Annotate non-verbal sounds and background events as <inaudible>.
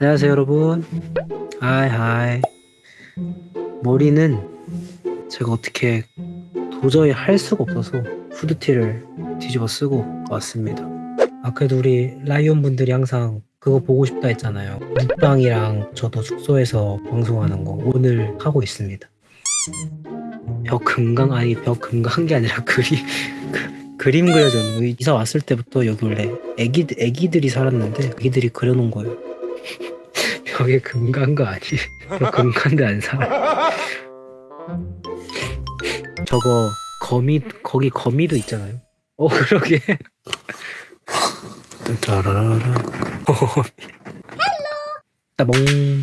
안녕하세요 여러분. Hi hi. 머리는 제가 어떻게 도저히 할 수가 없어서 후드티를 뒤집어 쓰고 왔습니다. 아 그래도 우리 라이온 분들이 항상 그거 보고 싶다 했잖아요. 먹방이랑 저도 숙소에서 방송하는 거 오늘 하고 있습니다. 벽 금강 아니 벽 금강한 게 아니라 <laughs> 그림 그, 그림 그려줬는 거 이사 왔을 때부터 여기 원래 애기 애기들이 살았는데 애기들이 그려놓은 거예요 벽에 금간 거 아니? 벽 금간데 안 살아. 저거 거미 거기 거미도 있잖아요. 어 그러게. 따라라라. 따봉.